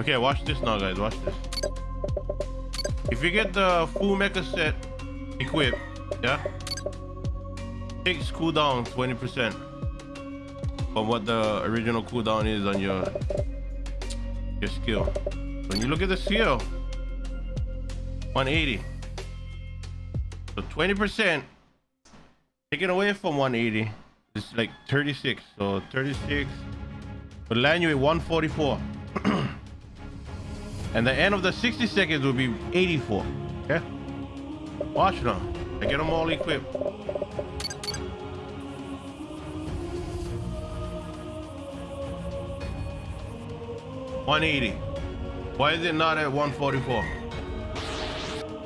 Okay, watch this now, guys. Watch this. If you get the full mecha set equipped, yeah, takes cooldown 20% from what the original cooldown is on your your skill. When you look at the skill, 180. So 20% taken away from 180 is like 36. So 36 will land you at 144. And the end of the 60 seconds will be 84. Okay? Watch now. I get them all equipped. One eighty. Why is it not at 144?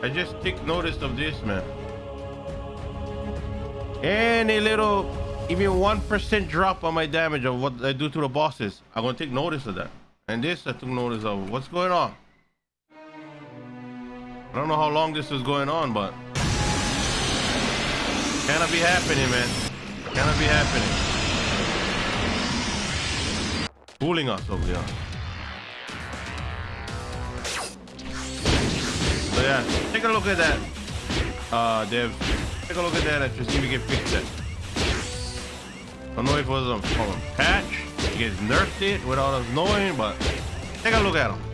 I just take notice of this, man. Any little, even one percent drop on my damage of what I do to the bosses, I'm gonna take notice of that. And this, I took notice of. What's going on? I don't know how long this is going on, but cannot be happening, man. Cannot be happening. Fooling us over here. So yeah, take a look at that, uh, Dev. Take a look at that and just see if we can fix that. Don't know if it was a patch, guys nerfed it without us knowing, but take a look at them.